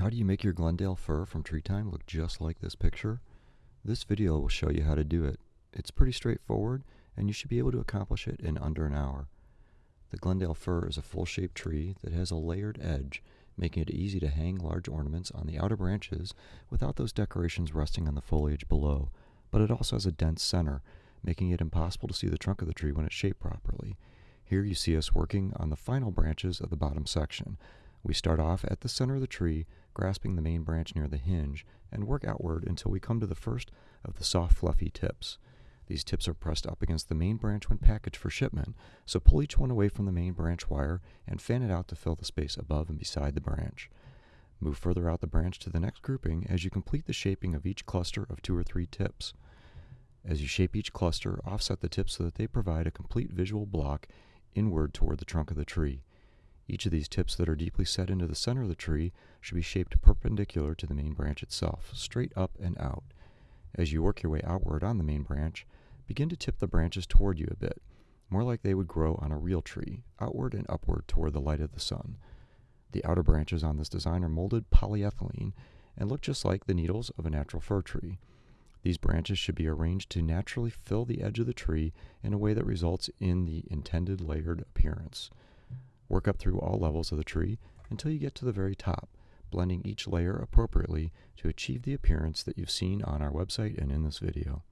How do you make your Glendale fir from Tree Time look just like this picture? This video will show you how to do it. It's pretty straightforward, and you should be able to accomplish it in under an hour. The Glendale fir is a full-shaped tree that has a layered edge, making it easy to hang large ornaments on the outer branches without those decorations resting on the foliage below, but it also has a dense center, making it impossible to see the trunk of the tree when it's shaped properly. Here you see us working on the final branches of the bottom section. We start off at the center of the tree, grasping the main branch near the hinge, and work outward until we come to the first of the soft, fluffy tips. These tips are pressed up against the main branch when packaged for shipment, so pull each one away from the main branch wire and fan it out to fill the space above and beside the branch. Move further out the branch to the next grouping as you complete the shaping of each cluster of two or three tips. As you shape each cluster, offset the tips so that they provide a complete visual block inward toward the trunk of the tree. Each of these tips that are deeply set into the center of the tree should be shaped perpendicular to the main branch itself, straight up and out. As you work your way outward on the main branch, begin to tip the branches toward you a bit, more like they would grow on a real tree, outward and upward toward the light of the sun. The outer branches on this design are molded polyethylene and look just like the needles of a natural fir tree. These branches should be arranged to naturally fill the edge of the tree in a way that results in the intended layered appearance. Work up through all levels of the tree until you get to the very top, blending each layer appropriately to achieve the appearance that you've seen on our website and in this video.